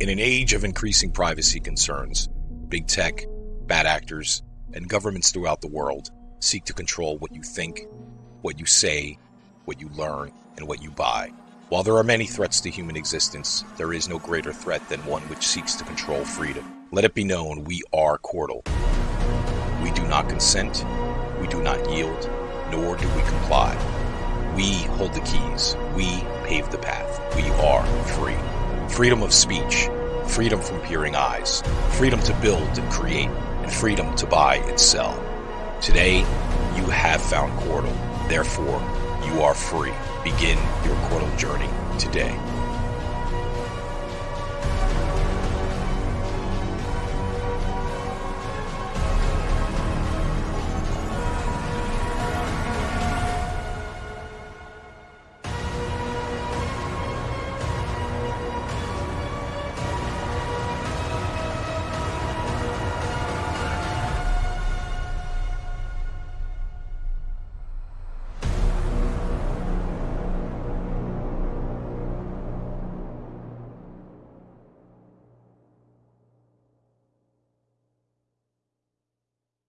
In an age of increasing privacy concerns, big tech, bad actors, and governments throughout the world seek to control what you think, what you say, what you learn, and what you buy. While there are many threats to human existence, there is no greater threat than one which seeks to control freedom. Let it be known we are Qortal. We do not consent, we do not yield, nor do we comply. We hold the keys, we pave the path, we are free. Freedom of speech, freedom from peering eyes, freedom to build and create, and freedom to buy and sell. Today, you have found Qortal. Therefore, you are free. Begin your Qortal journey today.